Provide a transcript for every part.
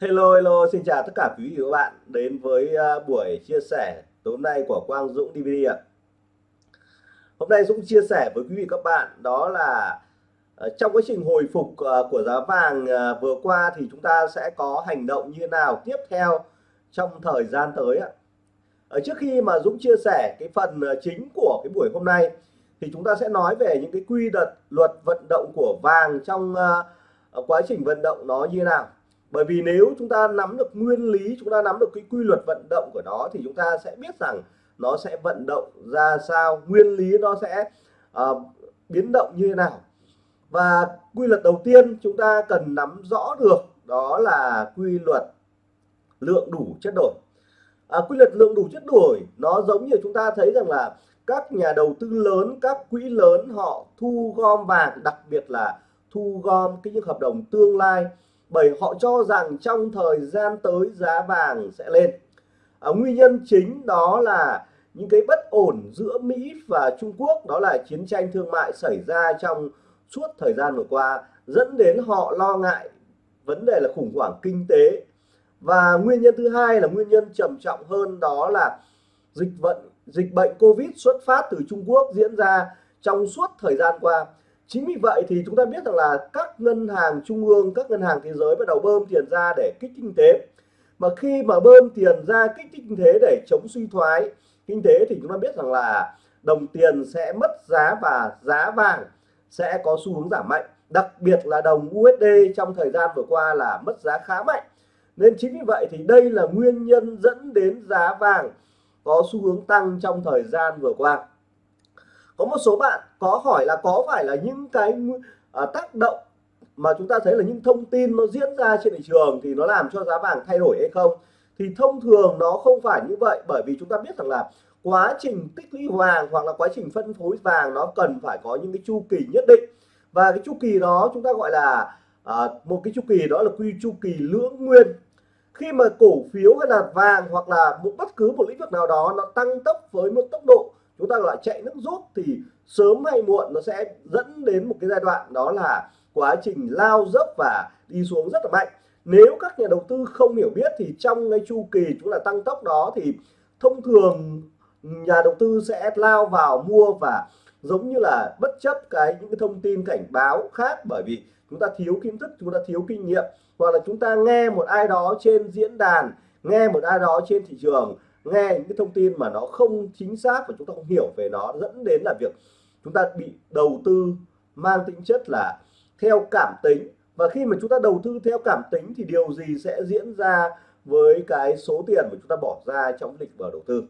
Hello hello xin chào tất cả quý vị và các bạn đến với uh, buổi chia sẻ tối hôm nay của Quang Dũng DVD ạ. Hôm nay Dũng chia sẻ với quý vị các bạn đó là uh, trong quá trình hồi phục uh, của giá vàng vừa qua thì chúng ta sẽ có hành động như thế nào tiếp theo trong thời gian tới ạ. Ở trước khi mà Dũng chia sẻ cái phần chính của cái buổi hôm nay thì chúng ta sẽ nói về những cái quy luật luật vận động của vàng trong quá trình vận động nó như thế nào bởi vì nếu chúng ta nắm được nguyên lý chúng ta nắm được cái quy luật vận động của nó thì chúng ta sẽ biết rằng nó sẽ vận động ra sao nguyên lý nó sẽ uh, biến động như thế nào. Và quy luật đầu tiên chúng ta cần nắm rõ được đó là quy luật lượng đủ chất đổi. À, quy luật lượng đủ chất đổi nó giống như chúng ta thấy rằng là các nhà đầu tư lớn các quỹ lớn họ thu gom vàng đặc biệt là thu gom cái những hợp đồng tương lai bởi họ cho rằng trong thời gian tới giá vàng sẽ lên. À, nguyên nhân chính đó là những cái bất ổn giữa Mỹ và Trung Quốc đó là chiến tranh thương mại xảy ra trong suốt thời gian vừa qua dẫn đến họ lo ngại vấn đề là khủng hoảng kinh tế. Và nguyên nhân thứ hai là nguyên nhân trầm trọng hơn đó là dịch vận dịch bệnh Covid xuất phát từ Trung Quốc diễn ra trong suốt thời gian qua chính vì vậy thì chúng ta biết rằng là các ngân hàng trung ương, các ngân hàng thế giới bắt đầu bơm tiền ra để kích kinh tế. Mà khi mà bơm tiền ra kích thích kinh tế để chống suy thoái kinh tế thì chúng ta biết rằng là đồng tiền sẽ mất giá và giá vàng sẽ có xu hướng giảm mạnh. Đặc biệt là đồng USD trong thời gian vừa qua là mất giá khá mạnh. Nên chính vì vậy thì đây là nguyên nhân dẫn đến giá vàng có xu hướng tăng trong thời gian vừa qua có một số bạn có hỏi là có phải là những cái uh, tác động mà chúng ta thấy là những thông tin nó diễn ra trên thị trường thì nó làm cho giá vàng thay đổi hay không? Thì thông thường nó không phải như vậy bởi vì chúng ta biết rằng là quá trình tích lũy vàng hoặc là quá trình phân phối vàng nó cần phải có những cái chu kỳ nhất định. Và cái chu kỳ đó chúng ta gọi là uh, một cái chu kỳ đó là quy chu kỳ lưỡng nguyên. Khi mà cổ phiếu hay là vàng hoặc là một bất cứ một lĩnh vực nào đó nó tăng tốc với một tốc độ chúng ta gọi chạy nước rút thì sớm hay muộn nó sẽ dẫn đến một cái giai đoạn đó là quá trình lao dốc và đi xuống rất là mạnh. Nếu các nhà đầu tư không hiểu biết thì trong cái chu kỳ chúng là tăng tốc đó thì thông thường nhà đầu tư sẽ lao vào mua và giống như là bất chấp cái những cái thông tin cảnh báo khác bởi vì chúng ta thiếu kiến thức, chúng ta thiếu kinh nghiệm. Hoặc là chúng ta nghe một ai đó trên diễn đàn, nghe một ai đó trên thị trường nghe những cái thông tin mà nó không chính xác và chúng ta không hiểu về nó, dẫn đến là việc chúng ta bị đầu tư mang tính chất là theo cảm tính. Và khi mà chúng ta đầu tư theo cảm tính thì điều gì sẽ diễn ra với cái số tiền mà chúng ta bỏ ra trong lịch vào đầu tư?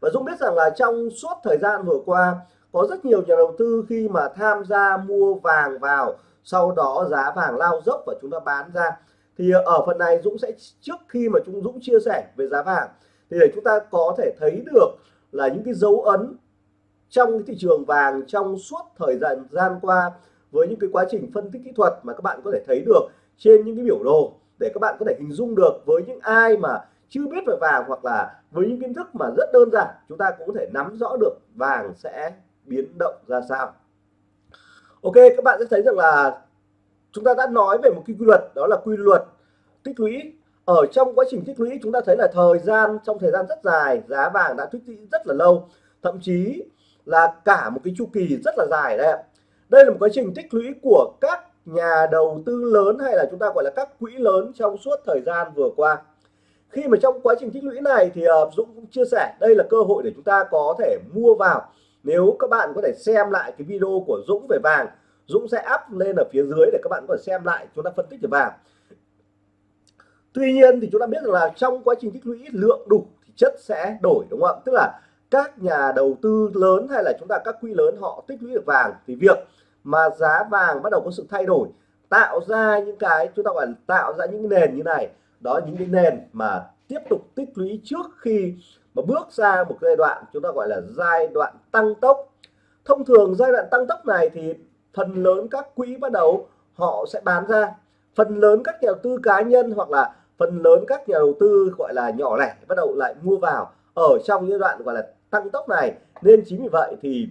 Và Dũng biết rằng là trong suốt thời gian vừa qua, có rất nhiều nhà đầu tư khi mà tham gia mua vàng vào, sau đó giá vàng lao dốc và chúng ta bán ra. Thì ở phần này Dũng sẽ, trước khi mà chúng Dũng chia sẻ về giá vàng thì để chúng ta có thể thấy được là những cái dấu ấn trong cái thị trường vàng trong suốt thời gian gian qua với những cái quá trình phân tích kỹ thuật mà các bạn có thể thấy được trên những cái biểu đồ để các bạn có thể hình dung được với những ai mà chưa biết về vàng hoặc là với những kiến thức mà rất đơn giản, chúng ta cũng có thể nắm rõ được vàng sẽ biến động ra sao. Ok, các bạn sẽ thấy rằng là chúng ta đã nói về một cái quy luật, đó là quy luật tích lũy ở trong quá trình tích lũy, chúng ta thấy là thời gian, trong thời gian rất dài, giá vàng đã tích lũy rất là lâu. Thậm chí là cả một cái chu kỳ rất là dài đây đây là một quá trình tích lũy của các nhà đầu tư lớn hay là chúng ta gọi là các quỹ lớn trong suốt thời gian vừa qua. Khi mà trong quá trình tích lũy này thì ờ, Dũng cũng chia sẻ, đây là cơ hội để chúng ta có thể mua vào. Nếu các bạn có thể xem lại cái video của Dũng về vàng, Dũng sẽ up lên ở phía dưới để các bạn có thể xem lại, chúng ta phân tích về vàng tuy nhiên thì chúng ta biết rằng là trong quá trình tích lũy, lượng đủ thì chất sẽ đổi, đúng không ạ? Tức là các nhà đầu tư lớn hay là chúng ta, các quỹ lớn họ tích lũy được vàng. Thì việc mà giá vàng bắt đầu có sự thay đổi, tạo ra những cái, chúng ta gọi là tạo ra những nền như này. Đó, những cái nền mà tiếp tục tích lũy trước khi mà bước ra một giai đoạn chúng ta gọi là giai đoạn tăng tốc. Thông thường giai đoạn tăng tốc này thì phần lớn các quỹ bắt đầu họ sẽ bán ra. Phần lớn các nhà đầu tư cá nhân hoặc là phần lớn các nhà đầu tư gọi là nhỏ lẻ bắt đầu lại mua vào ở trong những đoạn gọi là tăng tốc này. Nên chính vì vậy thì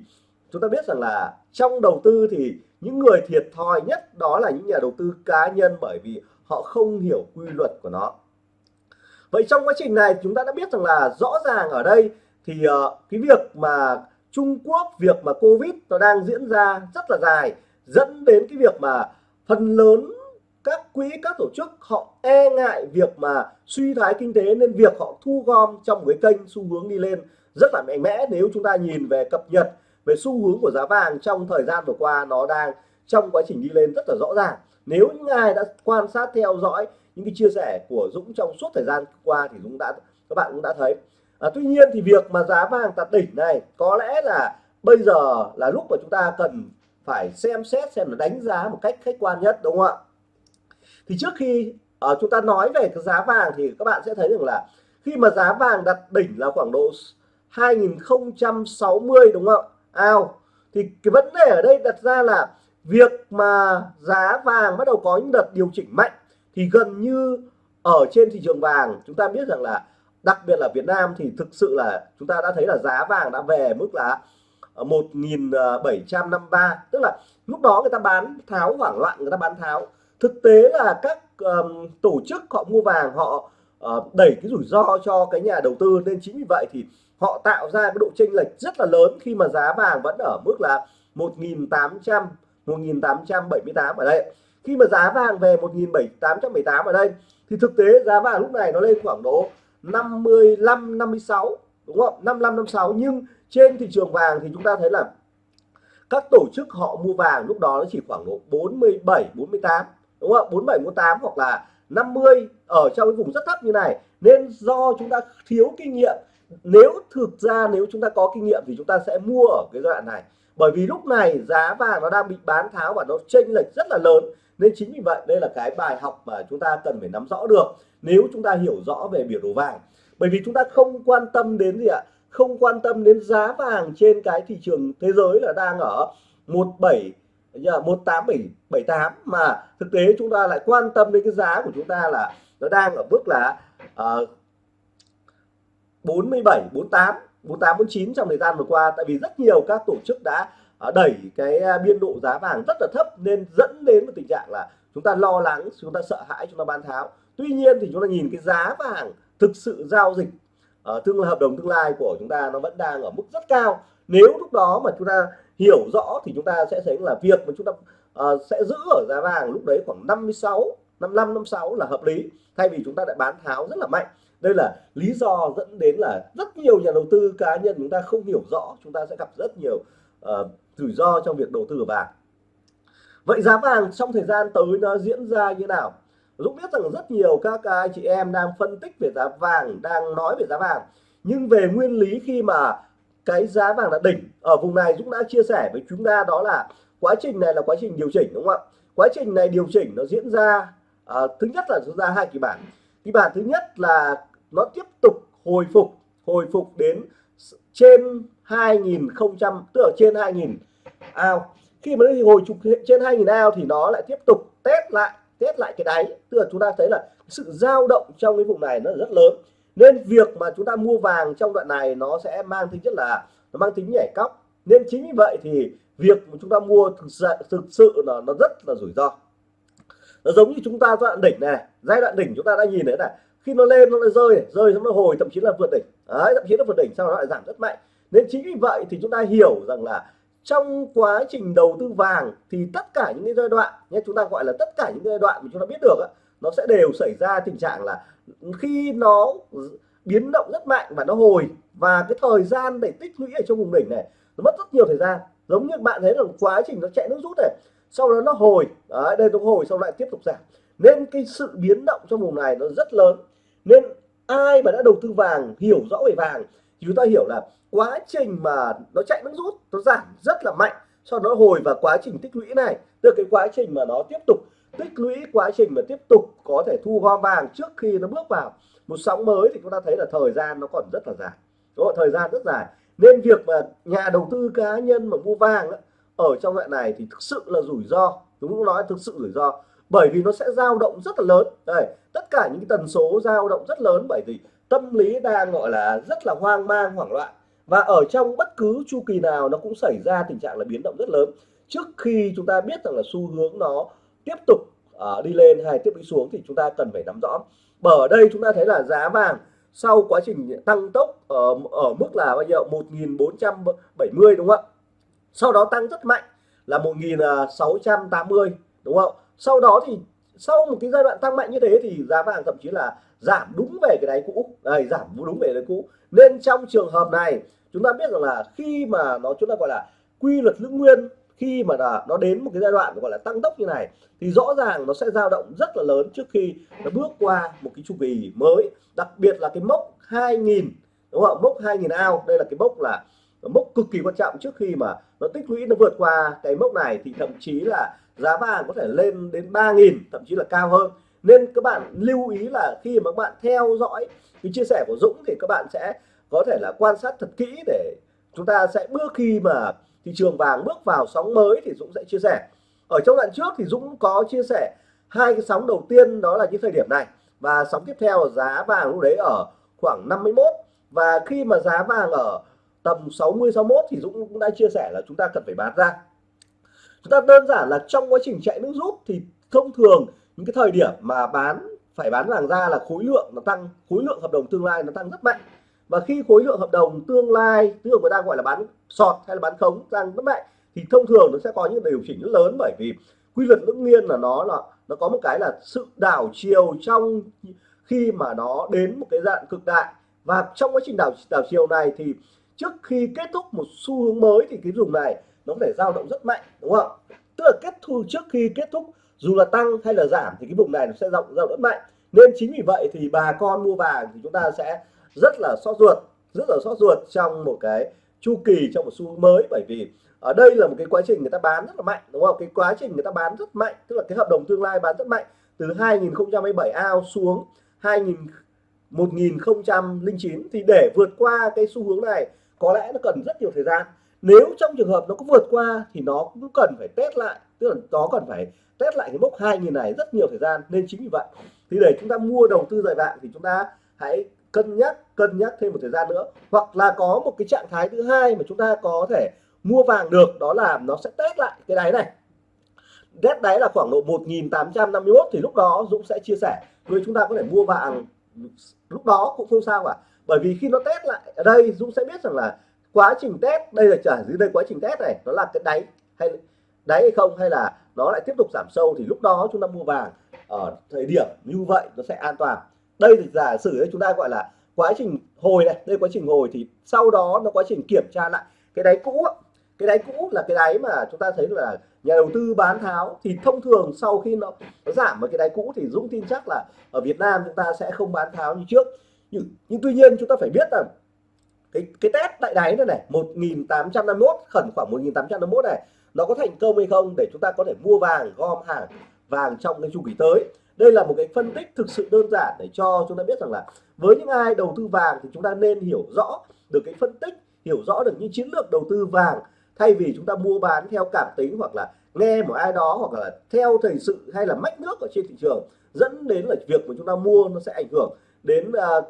chúng ta biết rằng là trong đầu tư thì những người thiệt thòi nhất đó là những nhà đầu tư cá nhân bởi vì họ không hiểu quy luật của nó. Vậy trong quá trình này chúng ta đã biết rằng là rõ ràng ở đây thì uh, cái việc mà Trung Quốc việc mà Covid nó đang diễn ra rất là dài dẫn đến cái việc mà phần lớn các quỹ các tổ chức họ e ngại việc mà suy thoái kinh tế nên việc họ thu gom trong cái kênh xu hướng đi lên rất là mạnh mẽ. Nếu chúng ta nhìn về cập nhật về xu hướng của giá vàng trong thời gian vừa qua nó đang trong quá trình đi lên rất là rõ ràng. Nếu những ai đã quan sát theo dõi những cái chia sẻ của Dũng trong suốt thời gian qua thì Dũng đã các bạn cũng đã thấy. À, tuy nhiên thì việc mà giá vàng tạt đỉnh này có lẽ là bây giờ là lúc mà chúng ta cần phải xem xét xem là đánh giá một cách khách quan nhất đúng không ạ? Thì trước khi uh, chúng ta nói về cái giá vàng thì các bạn sẽ thấy rằng là khi mà giá vàng đặt đỉnh là khoảng độ 2060 đúng không? Ạ ao. Thì cái vấn đề ở đây đặt ra là việc mà giá vàng bắt đầu có những đợt điều chỉnh mạnh thì gần như ở trên thị trường vàng chúng ta biết rằng là đặc biệt là Việt Nam thì thực sự là chúng ta đã thấy là giá vàng đã về mức là ờ, 1753 ờ, tức là lúc đó người ta bán tháo hoảng loạn người ta bán tháo thực tế là các um, tổ chức họ mua vàng họ uh, đẩy cái rủi ro cho cái nhà đầu tư. Nên chính vì vậy thì họ tạo ra cái độ chênh lệch rất là lớn khi mà giá vàng vẫn ở mức là 1.800 1.878 ở đây. Khi mà giá vàng về 1.878 ở đây thì thực tế giá vàng lúc này nó lên khoảng độ 55 56 đúng không? 55 56 nhưng trên thị trường vàng thì chúng ta thấy là các tổ chức họ mua vàng lúc đó nó chỉ khoảng độ 47 48 đúng không 47 48 hoặc là 50 ở trong cái vùng rất thấp như này. Nên do chúng ta thiếu kinh nghiệm. Nếu thực ra nếu chúng ta có kinh nghiệm thì chúng ta sẽ mua ở cái giai đoạn này. Bởi vì lúc này giá vàng nó đang bị bán tháo và nó chênh lệch rất là lớn. Nên chính vì vậy đây là cái bài học mà chúng ta cần phải nắm rõ được nếu chúng ta hiểu rõ về biểu đồ vàng. Bởi vì chúng ta không quan tâm đến gì ạ? Không quan tâm đến giá vàng trên cái thị trường thế giới là đang ở 17 18778 mà thực tế chúng ta lại quan tâm đến cái giá của chúng ta là nó đang ở mức là uh, 47 48 48 49 trong thời gian vừa qua. Tại vì rất nhiều các tổ chức đã uh, đẩy cái ờ, biên độ giá vàng rất là thấp nên dẫn đến một tình trạng là chúng ta lo lắng chúng ta sợ hãi chúng ta bán tháo. Tuy nhiên thì chúng ta nhìn cái giá vàng thực sự giao dịch ờ, uh, tương hợp đồng tương lai của chúng ta nó vẫn đang ở mức rất cao. Nếu lúc đó mà chúng ta hiểu rõ thì chúng ta sẽ thấy là việc mà chúng ta uh, sẽ giữ ở giá vàng lúc đấy khoảng 56 55 56 là hợp lý. Thay vì chúng ta lại bán tháo rất là mạnh. Đây là lý do dẫn đến là rất nhiều nhà đầu tư cá nhân chúng ta không hiểu rõ chúng ta sẽ gặp rất nhiều uh, rủi ro trong việc đầu tư vàng. Vậy giá vàng trong thời gian tới nó diễn ra như nào? Dũng biết rằng rất nhiều các anh chị em đang phân tích về giá vàng đang nói về giá vàng. Nhưng về nguyên lý khi mà cái giá vàng là đỉnh ở vùng này Dũng đã chia sẻ với chúng ta đó là quá trình này là quá trình điều chỉnh đúng không ạ? Quá trình này điều chỉnh nó diễn ra à, thứ nhất là diễn ra hai kỳ bản. Kỳ bản thứ nhất là nó tiếp tục hồi phục hồi phục đến trên 2000 tức là trên 2000 ao. Khi mà nó hồi phục trên 2000 ao thì nó lại tiếp tục test lại test lại cái đáy. Tức là chúng ta thấy là sự dao động trong cái vùng này nó rất lớn nên việc mà chúng ta mua vàng trong đoạn này nó sẽ mang tính chất là nó mang tính nhảy cóc. Nên chính vì vậy thì việc mà chúng ta mua thực sự thực sự là nó rất là rủi ro. Nó giống như chúng ta giai đoạn đỉnh này, giai đoạn đỉnh chúng ta đã nhìn thấy này, khi nó lên nó lại rơi rơi xong nó hồi, thậm chí là vượt đỉnh. Đấy, thậm chí là vượt đỉnh sau đó lại giảm rất mạnh. Nên chính vì vậy thì chúng ta hiểu rằng là trong quá trình đầu tư vàng thì tất cả những cái giai đoạn nhé, chúng ta gọi là tất cả những giai đoạn mà chúng ta biết được nó sẽ đều xảy ra tình trạng là khi nó biến động rất mạnh và nó hồi và cái thời gian để tích lũy ở trong vùng đỉnh này nó mất rất nhiều thời gian. Giống như bạn thấy là quá trình nó chạy nước rút này sau đó nó hồi đấy, đây nó hồi sau lại tiếp tục giảm. Nên cái sự biến động trong vùng này nó rất lớn. Nên ai mà đã đầu tư vàng hiểu rõ về vàng thì chúng ta hiểu là quá trình mà nó chạy nước rút nó giảm rất là mạnh sau đó hồi và quá trình tích lũy này từ cái quá trình mà nó tiếp tục tích lũy quá trình mà tiếp tục có thể thu gom vàng trước khi nó bước vào một sóng mới thì chúng ta thấy là thời gian nó còn rất là dài. Đúng không? thời gian rất dài. Nên việc mà nhà đầu tư cá nhân mà mua vàng đó, ở trong loại này thì thực sự là rủi ro. Đúng không? Nói thực sự rủi ro. Bởi vì nó sẽ dao động rất là lớn. Đây tất cả những tần số dao động rất lớn bởi vì tâm lý đang gọi là rất là hoang mang hoảng loạn. Và ở trong bất cứ chu kỳ nào nó cũng xảy ra tình trạng là biến động rất lớn. Trước khi chúng ta biết rằng là xu hướng nó tiếp tục uh, đi lên hay tiếp đi xuống thì chúng ta cần phải nắm rõ. Bởi ở đây chúng ta thấy là giá vàng sau quá trình tăng tốc ở ở mức là bao nhiêu? 1470 đúng không ạ? Sau đó tăng rất mạnh là 1680 đúng không sau đó thì sau một cái giai đoạn tăng mạnh như thế thì giá vàng thậm chí là giảm đúng về cái đáy cũ đây giảm đúng về đáy cũ. Nên trong trường hợp này chúng ta biết rằng là khi mà nó chúng ta gọi là quy luật lưỡng nguyên khi mà là nó đến một cái giai đoạn gọi là tăng tốc như này, thì rõ ràng nó sẽ dao động rất là lớn trước khi nó bước qua một cái chu kỳ mới. Đặc biệt là cái mốc 2000 đúng không? Mốc 2000 ao. Đây là cái mốc là mốc cực kỳ quan trọng trước khi mà nó tích lũy, nó vượt qua cái mốc này, thì thậm chí là giá vàng có thể lên đến 3.000 thậm chí là cao hơn. Nên các bạn lưu ý là khi mà các bạn theo dõi cái chia sẻ của Dũng thì các bạn sẽ có thể là quan sát thật kỹ để chúng ta sẽ bước khi mà thị trường vàng bước vào sóng mới thì Dũng sẽ chia sẻ. Ở trong đoạn trước thì Dũng có chia sẻ hai cái sóng đầu tiên, đó là những thời điểm này. Và sóng tiếp theo giá vàng lúc đấy ở khoảng 51 và khi mà giá vàng ở tầm 60 61 thì Dũng cũng đã chia sẻ là chúng ta cần phải bán ra. Chúng ta đơn giản là trong quá trình chạy nước rút thì thông thường những cái thời điểm mà bán, phải bán vàng ra là khối lượng nó tăng, khối lượng hợp đồng tương lai nó tăng rất mạnh và khi khối lượng hợp đồng tương lai tức là người ta gọi là bán sọt hay là bán khống tăng rất mạnh thì thông thường nó sẽ có những điều chỉnh rất lớn bởi vì quy luật ngẫu nhiên là nó là, nó có một cái là sự đảo chiều trong khi mà nó đến một cái dạng cực đại. Và trong quá trình đảo đảo chiều này thì trước khi kết thúc một xu hướng mới thì cái vùng này nó có thể dao động rất mạnh, đúng không? Tức là kết thúc trước khi kết thúc, dù là tăng hay là giảm thì cái vùng này nó sẽ rộng rộng rất mạnh. Nên chính vì vậy thì bà con mua vàng thì chúng ta sẽ rất là sốt ruột, rất là sốt ruột trong một cái chu kỳ, trong một xu hướng mới. Bởi vì ở đây là một cái quá trình người ta bán rất là mạnh, đúng không? Cái quá trình người ta bán rất mạnh, tức là cái hợp đồng tương lai bán rất mạnh từ 2027 ao xuống 2000 1009 thì để vượt qua cái xu hướng này, có lẽ nó cần rất nhiều thời gian. Nếu trong trường hợp nó có vượt qua thì nó cũng cần phải test lại, tức là nó cần phải test lại cái mốc 2000 này rất nhiều thời gian. Nên chính vì vậy, thì để chúng ta mua đầu tư dài hạn thì chúng ta hãy cân nhắc cân nhắc thêm một thời gian nữa. Hoặc là có một cái trạng thái thứ hai mà chúng ta có thể mua vàng được, đó là nó sẽ test lại cái đáy này. Test đáy là khoảng độ 1851 thì lúc đó Dũng sẽ chia sẻ. Với chúng ta có thể mua vàng lúc đó cũng không sao cả. Bởi vì khi nó test lại ở đây, Dũng sẽ biết rằng là quá trình test, đây là trả dưới đây, quá trình test này, nó là cái đáy hay đáy hay không, hay là nó lại tiếp tục giảm sâu thì lúc đó chúng ta mua vàng ở thời điểm như vậy nó sẽ an toàn. Đây thì giả sử chúng ta gọi là quá trình hồi này đây quá trình hồi thì sau đó nó quá trình kiểm tra lại. Cái đáy cũ cái đáy cũ là cái đáy mà chúng ta thấy là nhà đầu tư bán tháo thì thông thường sau khi nó, nó giảm ở cái đáy cũ thì Dũng tin chắc là ở Việt Nam chúng ta sẽ không bán tháo như trước. Nhưng, nhưng tuy nhiên chúng ta phải biết rằng cái cái test tại đáy này này 1851 khẩn khoảng 1851 này nó có thành công hay không để chúng ta có thể mua vàng gom hàng vàng trong cái chu kỳ tới đây là một cái phân tích thực sự đơn giản để cho chúng ta biết rằng là với những ai đầu tư vàng thì chúng ta nên hiểu rõ được cái phân tích hiểu rõ được những chiến lược đầu tư vàng thay vì chúng ta mua bán theo cảm tính hoặc là nghe một ai đó hoặc là theo thời sự hay là mách nước ở trên thị trường dẫn đến là việc mà chúng ta mua nó sẽ ảnh hưởng đến uh,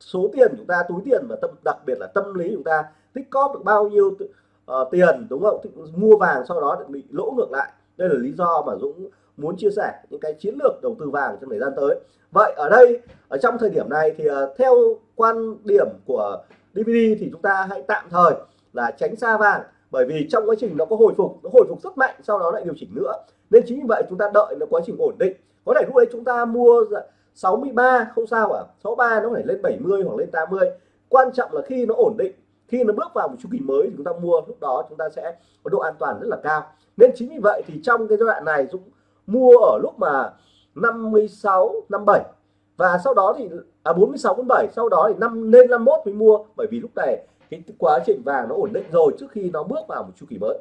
số tiền chúng ta túi tiền và tâm đặc biệt là tâm lý chúng ta tích cóp được bao nhiêu uh, tiền đúng không? Mua vàng sau đó bị lỗ ngược lại. Đây là lý do mà Dũng muốn chia sẻ những cái chiến lược đầu tư vàng trong thời gian tới. Vậy ở đây, ở trong thời điểm này thì ờ, theo quan điểm của DVD thì chúng ta hãy tạm thời là tránh xa vàng, bởi vì trong quá trình nó có hồi phục, nó hồi phục rất mạnh, sau đó lại điều chỉnh nữa. Nên chính vì vậy chúng ta đợi nó quá trình ổn định. Có thể lúc đấy chúng ta mua 63 không sao cả 63 nó phải lên 70 hoặc lên 80 quan trọng là khi nó ổn định, khi nó bước vào một chu kỳ mới thì chúng ta mua, lúc đó chúng ta sẽ có độ an toàn rất là cao. Nên chính vì vậy thì trong cái giai đoạn này Dũng mua ở lúc mà 56 57 và sau đó thì à 46 47 sau đó thì năm lên 51 mới mua. Bởi vì lúc này cái quá trình vàng nó ổn định rồi trước khi nó bước vào một chu kỳ mới.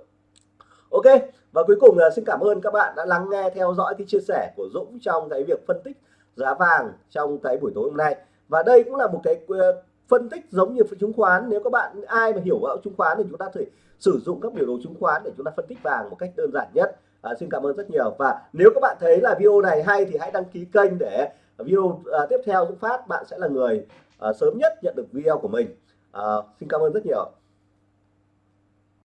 Ok, và cuối cùng là xin cảm ơn các bạn đã lắng nghe, theo dõi cái chia sẻ của Dũng trong cái việc phân tích giá vàng trong cái buổi tối hôm nay. Và đây cũng là một cái ờ, phân tích giống như chứng khoán. Nếu các bạn, ai mà hiểu vào chứng khoán thì chúng ta thể sử dụng các biểu đồ chứng khoán để chúng ta phân tích vàng một cách đơn giản nhất à, xin cảm ơn rất nhiều. Và nếu các bạn thấy là video này hay thì hãy đăng ký kênh để video à, tiếp theo Dũng phát bạn sẽ là người à, sớm nhất nhận được video của mình. À, xin cảm ơn rất nhiều.